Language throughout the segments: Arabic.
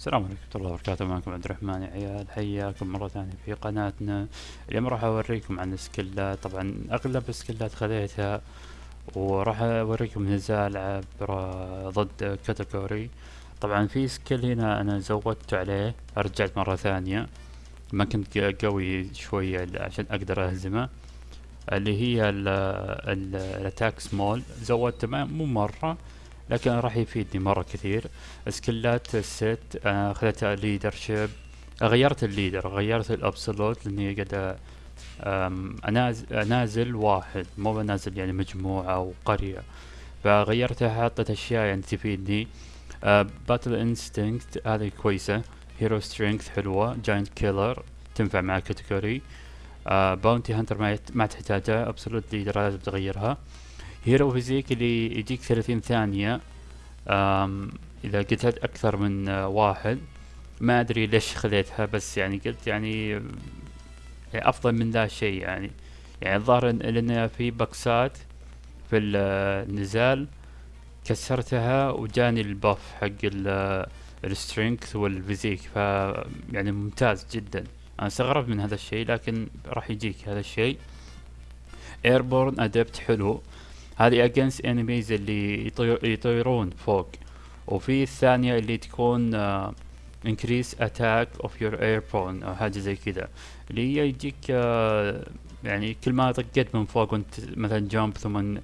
السلام عليكم ورحمة الله وبركاته. معكم عبد الرحمن يا عيال حياكم مرة ثانية في قناتنا. اليوم راح أوريكم عن السكلات طبعا أغلب السكلات خذيتها وراح أوريكم نزال عبر ضد كاتيجوري طبعا في سكيل هنا أنا زودت عليه رجعت مرة ثانية. ما كنت قوي شوية عشان أقدر أهزمه. اللي هي الاتاك سمول زودته مو مرة. لكن راح يفيدني مرة كثير. سكلات الست أنا اخذت leadership غيرت ال leader غيرت ال absolute لأني قد أنازل واحد مو بنازل يعني مجموعة أو قرية. فغيرتها حطيت أشياء يعني تفيدني. battle instinct هذه كويسة. hero strength حلوة. giant killer تنفع مع كاتيجوري bounty hunter ما تحتاجها absolute leader لازم تغيرها. hero physique اللي يجيك ثلاثين ثانية. إذا قتلت أكثر من واحد. ما أدري ليش خذيتها بس يعني قلت يعني, يعني أفضل من ذا الشيء يعني. يعني الظاهر لأن في بكسات في النزال. كسرتها وجاني ال buff حق ال strength وال physique. ف يعني ممتاز جدا. أنا استغربت من هذا الشيء لكن راح يجيك هذا الشيء. airborne adept حلو. هذه against enemies اللي يطير يطيرون فوق. وفي الثانية اللي تكون uh, increase attack of your airborne أو حاجة زي كذا. اللي هي يجيك uh, يعني كل ما طقيت من فوق وانت مثلا jump ثم uh,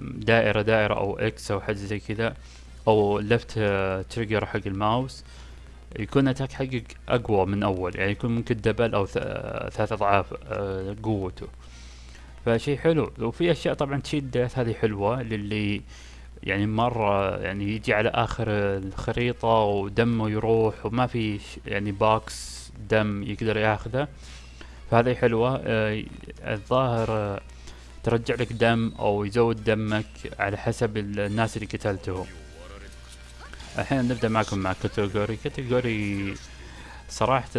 دائرة دائرة أو X أو حاجة زي كذا أو left trigger حق الماوس يكون attack حقك أقوى من أول. يعني يكون ممكن double أو ثلاث أضعاف قوته. فشي حلو. وفي أشياء طبعا تشيل death هذه حلوة للي يعني مرة يعني يجي على آخر الخريطة ودمه يروح وما في يعني box دم يقدر ياخذه فهذه حلوة. آه الظاهر آه ترجع لك دم أو يزود دمك على حسب الناس اللي قتلتهم الحين نبدأ معكم مع كاتاكوري كاتاكوري صراحة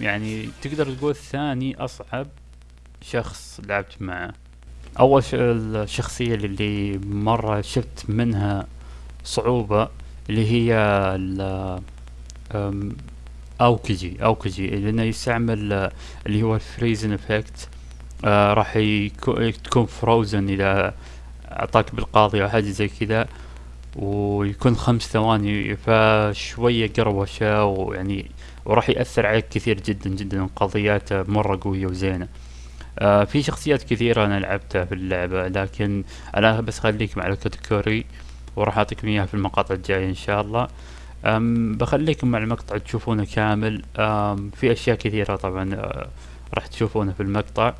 يعني تقدر تقول ثاني أصعب شخص لعبت معه. أول الشخصية اللي مرة شفت منها صعوبة اللي هي أوكيجي. أوكيجي لأنه يستعمل اللي هو ال frozen effect. آه راح تكون frozen إذا أعطاك بالقاضي أو حاجة زي كذا ويكون خمس ثواني فشوية قروشة ويعني وراح يأثر عليك كثير جدا جدا قضياته مرة قوية وزينة. آه في شخصيات كثيرة أنا لعبتها في اللعبة لكن أنا بس خليكم على الكاتيجوري وراح أعطيكم إياها في المقاطع الجاية إن شاء الله. بخليكم مع المقطع تشوفونه كامل. في أشياء كثيرة طبعا آه راح تشوفونه في المقطع.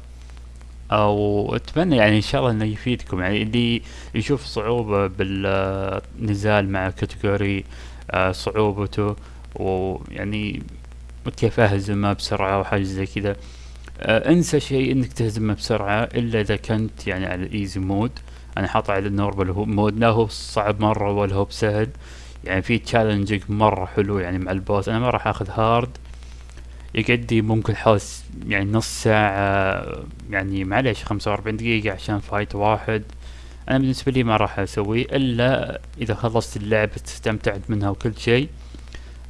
أو أتمنى يعني إن شاء الله إنه يفيدكم. يعني اللي يشوف صعوبة بالنزال مع كاتاكوري آه صعوبته ويعني كيف أهزمه بسرعة وحاجة زي كذا. انسى شيء انك تهزمه بسرعة إلا إذا كنت يعني على ال easy mode أنا حاطه على ال normal mode لا هو صعب مرة ولا هو بسهل. يعني في challenging مرة حلو يعني مع ال boss. أنا ما راح آخذ hard يقعد ممكن حوالي يعني نص ساعة يعني معليش خمسة وأربعين دقيقة عشان fight واحد. أنا بالنسبة لي ما راح اسويه إلا إذا خلصت اللعبة استمتعت منها وكل شيء.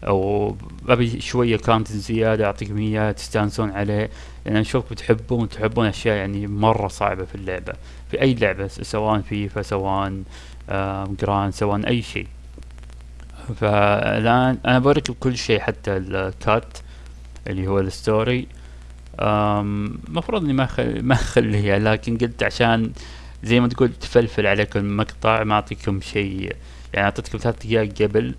أو أبي شوية كانت زيادة اعطيكم اياها تستانسون عليه. لأن اشوفكم تحبون تحبون أشياء يعني مرة صعبة في اللعبة. في أي لعبة سواء فيفا سواء جران سواء أي شيء. فالآن أنا بوريكم كل شيء حتى ال cut اللي هو ال story. المفروض إني ما خل... ما أخليها لكن قلت عشان زي ما تقول تفلفل عليكم المقطع ما أعطيكم شيء. يعني أعطيتكم ثلاث دقائق قبل.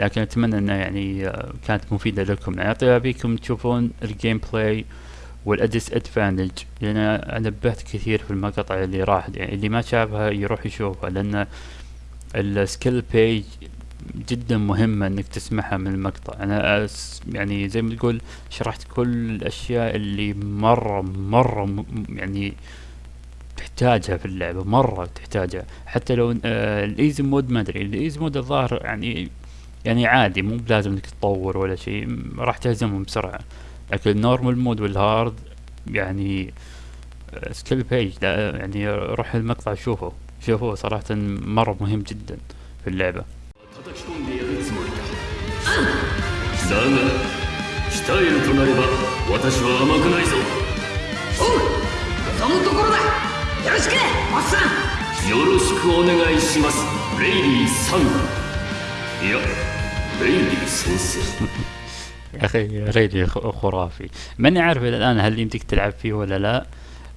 لكن أتمنى أنه يعني كانت مفيدة لكم. يعني ابيكم تشوفون ال gameplay وال disadvantage لأن نبهت كثير في المقطع اللي راح يعني اللي ما شافها يروح يشوفها لأن ال skill page جدا مهمة إنك تسمعها من المقطع. أنا يعني زي ما تقول شرحت كل الأشياء اللي مرة مرة يعني تحتاجها في اللعبة مرة تحتاجها. حتى لو آه ال easy mode ما أدري ال easy mode الظاهر يعني يعني عادي مو بلازم انك تطور ولا شيء راح تهزمهم بسرعة لكن النورمال مود والهارد يعني سكيل بيج يعني روح المقطع شوفه شوفه صراحة مرة مهم جدا في اللعبة だが鍛えるとなれば私は甘くないぞおう望むところだよろしくおっさんよろしくお願いしますレイリーさんいや يا أخي ريلي خرافي. ماني عارف إلى الآن هل يمديك تلعب فيه ولا لا.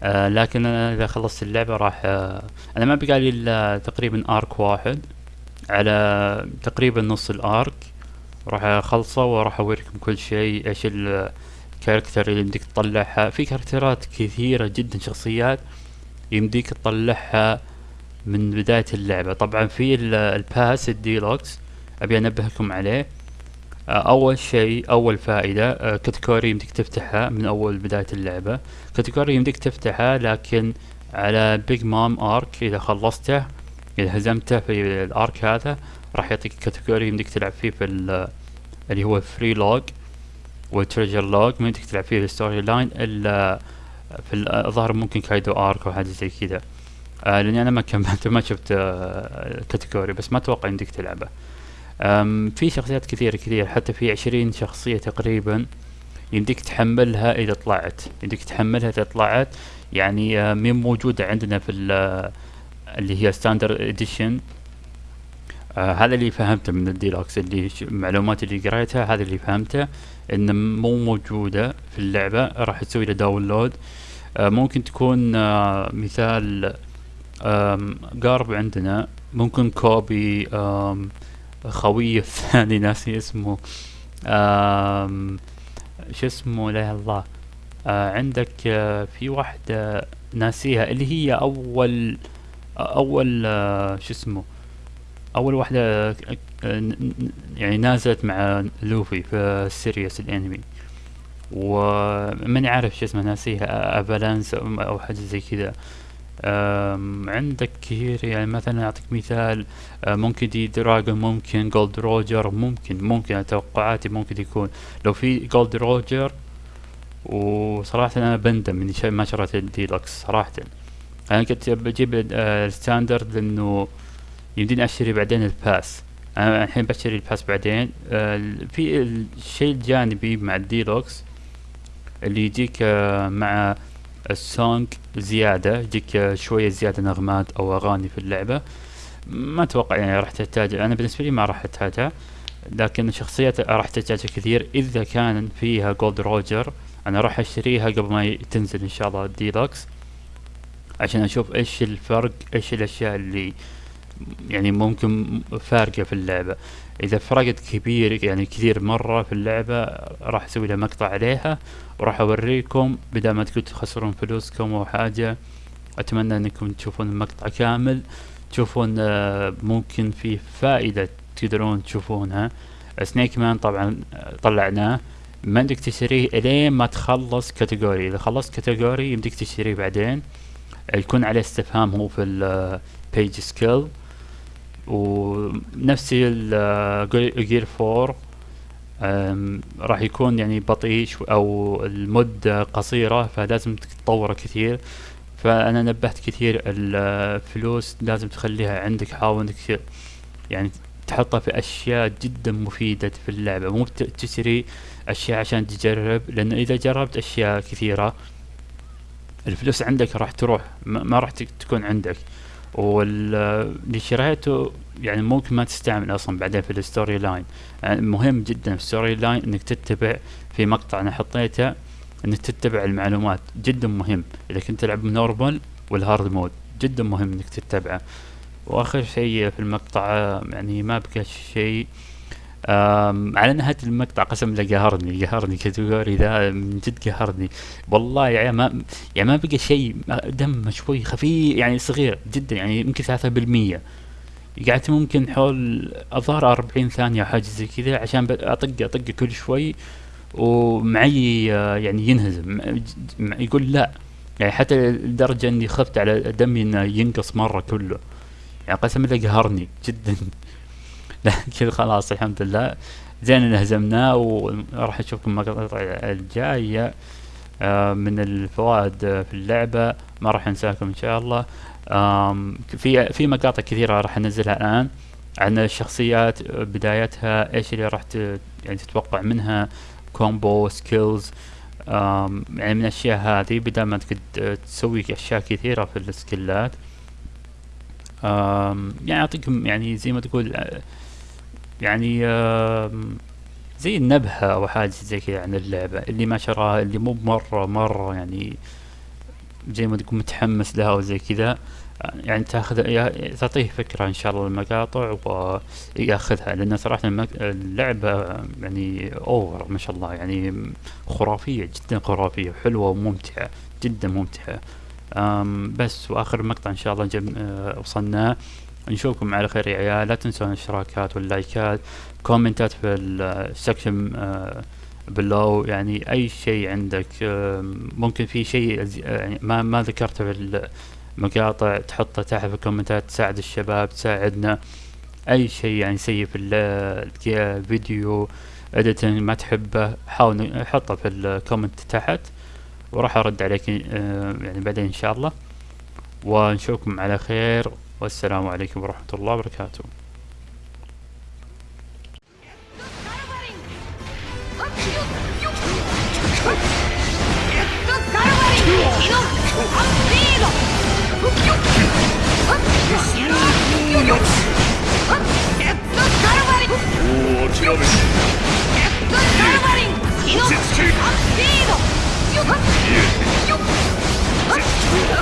آه لكن أنا إذا خلصت اللعبة راح آه أنا ما بقالي إلا تقريبا arc واحد. على تقريبا نص ال arc راح أخلصه وراح أوريكم كل شيء إيش ال character اللي يمديك تطلعها. في character ات كثيرة جدا شخصيات يمديك تطلعها من بداية اللعبة. طبعا في ال pass ال deluxe أبي انبهكم عليه. آه، أول شيء أول فائدة آه، كاتاكوري يمديك تفتحها من أول بداية اللعبة. كاتاكوري يمديك تفتحها لكن على Big Mom arc إذا خلصته إذا هزمته في ال arc هذا راح يعطيك كاتاكوري يمديك تلعب فيه في ال- اللي هو free log وال treasure log ما يمديك تلعب فيه ال storyline إلا في ال- الظاهر ممكن كايدو arc أو حاجة زي كذا. آه لأني أنا ما كملت ما شفت آه كاتاكوري بس ما أتوقع يمديك تلعبه. في شخصيات كثيرة كثير حتى في عشرين شخصية تقريبا يمديك تحملها إذا طلعت. يمديك تحملها إذا طلعت. يعني آه، مين موجودة عندنا في ال- اللي هي standard edition آه هذا اللي فهمته من الديلوكس اللي المعلومات اللي قريتها هذا اللي فهمته ان مو موجودة في اللعبة راح تسوي له download آه ممكن تكون آه مثال قارب عندنا ممكن كوبي خويه الثاني ناسي اسمه. شو اسمه لا الله. آه عندك آه في واحدة ناسيها اللي هي أول أول آه شو اسمه أول واحدة يعني نازلت مع لوفي في series الأنمي. وماني عارف شو اسمه ناسيها افالانس أو أو حاجة زي كذا. عندك كثير. يعني مثلا أعطيك مثال آه، ممكن دي دراجون ممكن جولد روجر ممكن ممكن أنا توقعاتي ممكن يكون. لو في جولد روجر وصراحة أنا بندم إني ما شريت الديلكس صراحة. أنا كنت بجيب آه، ال standard لأنه يمديني أشتري بعدين ال pass أنا الحين بشتري ال pass بعدين. آه، في الشيء الجانبي مع الديلوكس اللي يجيك مع ال song زيادة يجيك شوية زيادة نغمات أو أغاني في اللعبة. ما أتوقع يعني راح تحتاج أنا بالنسبة لي ما راح أحتاجها. لكن الشخصيات راح تحتاجها كثير. إذا كان فيها جولد روجر أنا راح أشتريها قبل ما تنزل إن شاء الله الديلوكس عشان أشوف إيش الفرق إيش الأشياء اللي يعني ممكن فارقة في اللعبة. إذا فرقت كبير يعني كثير مرة في اللعبة راح أسوي لها مقطع عليها وراح أوريكم بدل ما تقول تخسرون فلوسكم أو حاجة. أتمنى أنكم تشوفون المقطع كامل. تشوفون آه، ممكن في فائدة تقدرون تشوفونها. سنيك مان طبعا آه، طلعناه. ما عندك تشتريه إلين ما تخلص كاتاكوري إذا خلصت كاتاكوري يمديك تشتريه بعدين. آه، يكون عليه استفهام هو في ال big skill ونفس ال gear 4 أم، راح يكون يعني بطيء أو المدة قصيرة فلازم تطوره كثير. فأنا نبهت كثير الفلوس لازم تخليها عندك حاول إنك يعني تحطها في أشياء جدا مفيدة في اللعبة. مو تشتري أشياء عشان تجرب لأن إذا جربت أشياء كثيرة الفلوس عندك راح تروح ما راح تك- تكون عندك. واللي شريته يعني ممكن ما تستعمل أصلا بعدين في ال story line. يعني مهم جدا في ال story line إنك تتبع في مقطع أنا حطيته إنك تتبع المعلومات. جدا مهم. إذا كنت تلعب normal وال hard mode جدا مهم إنك تتبعه. وآخر شيء في المقطع يعني ما بقى شيء. على نهاية المقطع قسم بالله قهرني قهرني كاتاكوري ذا من جد قهرني. والله يعني ما يعني ما بقى شيء ما- دم شوي خفيف يعني صغير جدا يعني يمكن ثلاثة بالمية. قعدت ممكن حول الظاهر أربعين ثانية حاجة زي كذا عشان أطق أطق كل شوي. ومعي آه، يعني ينهزم. يقول لا. يعني حتى لدرجة إني خفت على دمي إنه ينقص مرة كله. يعني قسم بالله قهرني جدا. لكن خلاص الحمد لله. زين هزمناه وراح أشوفكم المقاطع الجاية آه، من الفوائد في اللعبة ما راح أنساكم إن شاء الله. في في مقاطع كثيرة راح أنزلها الآن عن الشخصيات بدايتها إيش اللي راح يعني تتوقع منها combo skills يعني من الأشياء هذه بدل ما تسوي أشياء كثيرة في السكيلات. يعني أعطيكم يعني زي ما تقول آه، يعني زي النبهة أو حاجة زي كذا عن اللعبة اللي ما شراها اللي مو مرة مرة يعني زي ما تقول متحمس لها وزي كذا يعني تاخذ تعطيه فكرة إن شاء الله المقاطع وياخذها لأن صراحة اللعبة يعني over ما شاء الله يعني خرافية جدا خرافية وحلوة وممتعة جدا ممتعة. بس وآخر مقطع إن شاء الله جب أه وصلنا نشوفكم على خير يا عيال. لا تنسون الاشتراكات واللايكات كومنتات في ال section أه below يعني أي شيء عندك ممكن في شيء أز- يعني ما ما ذكرته في المقاطع تحطه تحت في الكومنتات تساعد الشباب تساعدنا. أي شيء يعني سيء في ال- ال video editing ما تحبه حاول حطه في ال comment تحت. وراح أرد عليك آه، يعني بعدين إن شاء الله. ونشوفكم على خير. والسلام عليكم ورحمة الله وبركاته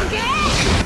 Okay!